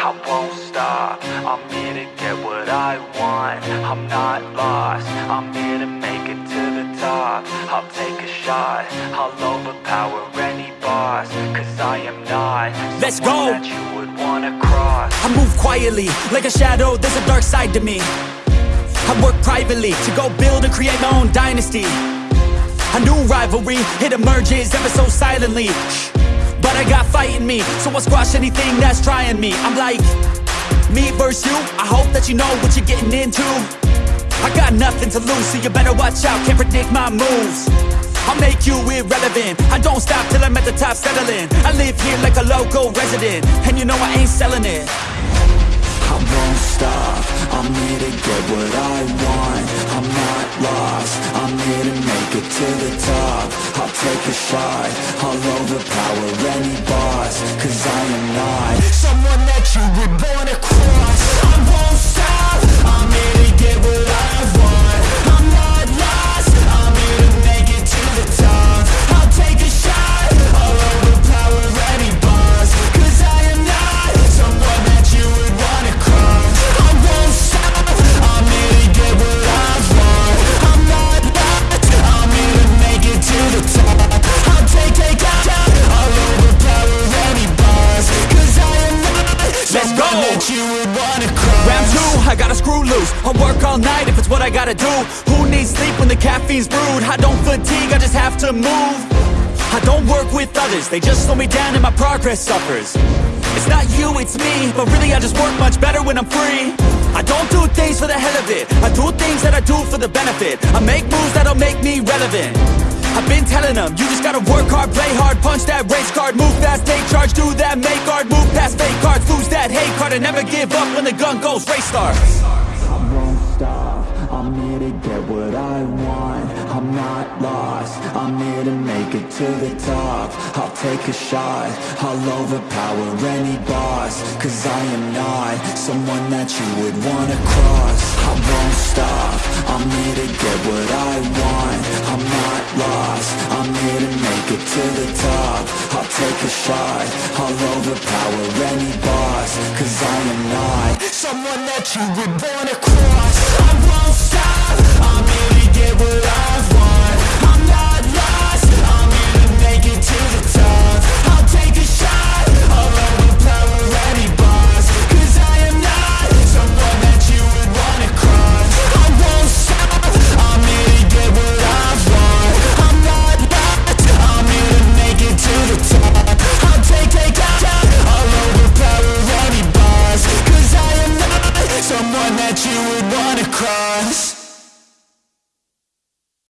I won't stop. I'm here to get what I want. I'm not lost. I'm here to make it to the top. I'll take a shot. I'll overpower any boss Cause I am not Let's go. that you would wanna cross. I move quietly, like a shadow, there's a dark side to me. I work privately, to go build and create my own dynasty. A new rivalry, it emerges ever so silently. Shh. But I got fight in me, so I'll squash anything that's trying me. I'm like, me versus you, I hope that you know what you're getting into. I got nothing to lose, so you better watch out, can't predict my moves. I'll make you irrelevant. I don't stop till I'm at the top settling. I live here like a local resident And you know I ain't selling it. I won't stop, I'm here to get what I want. I'm not lost, I'm here to it to the top. I'll take a shot, I'll overpower any boss Cause I am not. Someone that you would you would wanna Round two, I gotta screw loose. I'll work all night if it's what I gotta do. Who needs sleep when the caffeine's brewed? I don't fatigue, I just have to move. I don't work with others. They just slow me down and my progress suffers. It's not you, it's me. But really I just work much better when I'm free. I don't do things for the hell of it. I do things that I do for the benefit. I make moves that'll make me relevant. I've been telling them, you just gotta work hard, play hard Punch that race card, move fast, take charge Do that, make hard, move past fake hate and never give up when the gun goes race start I won't stop, I'm here to get what I want. I'm not lost, I'm here to make it to the top. I'll take a shot, I'll overpower any boss. Cause I am not someone that you would wanna cross. I won't stop, I'm here to get what I want. I'm not lost, to the top. I'll take a shot, I'll overpower any boss Cause I am not. Someone that you would wanna cross